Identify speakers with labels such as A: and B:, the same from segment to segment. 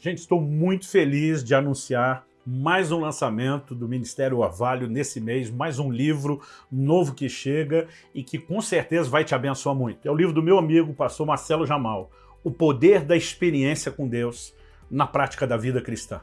A: Gente, estou muito feliz de anunciar mais um lançamento do Ministério Orvalho nesse mês, mais um livro novo que chega e que com certeza vai te abençoar muito. É o livro do meu amigo, pastor Marcelo Jamal, O Poder da Experiência com Deus na Prática da Vida Cristã.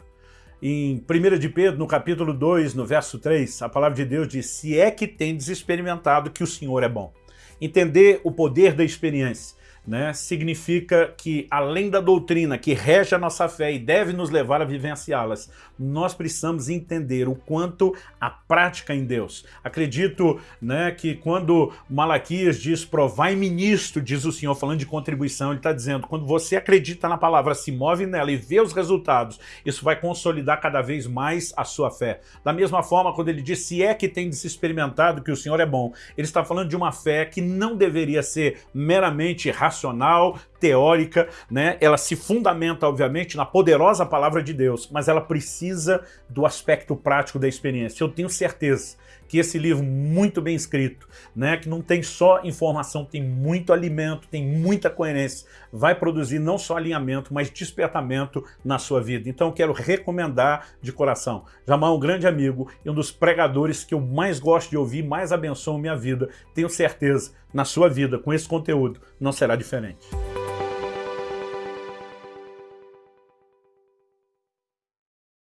A: Em 1 de Pedro, no capítulo 2, no verso 3, a palavra de Deus diz, se é que tendes experimentado que o Senhor é bom. Entender o poder da experiência né, significa que, além da doutrina que rege a nossa fé e deve nos levar a vivenciá-las, nós precisamos entender o quanto a prática em Deus. Acredito né, que quando Malaquias diz, provai-me nisto, diz o Senhor, falando de contribuição, ele está dizendo, quando você acredita na palavra, se move nela e vê os resultados, isso vai consolidar cada vez mais a sua fé. Da mesma forma, quando ele diz, se é que tem experimentado que o Senhor é bom, ele está falando de uma fé que não deveria ser meramente racional, racional, teórica, né? ela se fundamenta, obviamente, na poderosa palavra de Deus, mas ela precisa do aspecto prático da experiência. Eu tenho certeza que esse livro muito bem escrito, né, que não tem só informação, tem muito alimento, tem muita coerência, vai produzir não só alinhamento, mas despertamento na sua vida. Então eu quero recomendar de coração. Jamal é um grande amigo e um dos pregadores que eu mais gosto de ouvir, mais abençoam minha vida. Tenho certeza, na sua vida, com esse conteúdo, não será diferente.